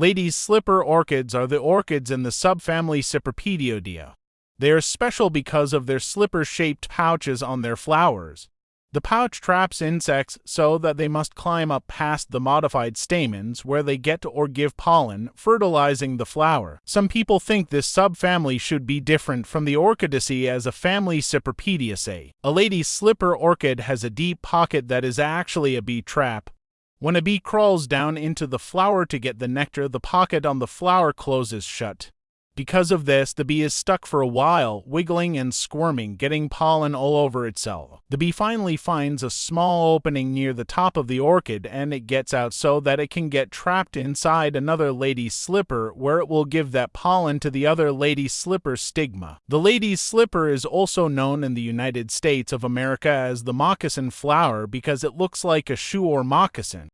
Ladies' slipper orchids are the orchids in the subfamily Cypripedioideae. They are special because of their slipper-shaped pouches on their flowers. The pouch traps insects so that they must climb up past the modified stamens where they get or give pollen, fertilizing the flower. Some people think this subfamily should be different from the Orchidaceae as a family Cypripediaceae. A lady's slipper orchid has a deep pocket that is actually a bee trap. When a bee crawls down into the flower to get the nectar, the pocket on the flower closes shut. Because of this, the bee is stuck for a while, wiggling and squirming, getting pollen all over itself. The bee finally finds a small opening near the top of the orchid and it gets out so that it can get trapped inside another lady's slipper where it will give that pollen to the other lady's slipper stigma. The lady's slipper is also known in the United States of America as the moccasin flower because it looks like a shoe or moccasin.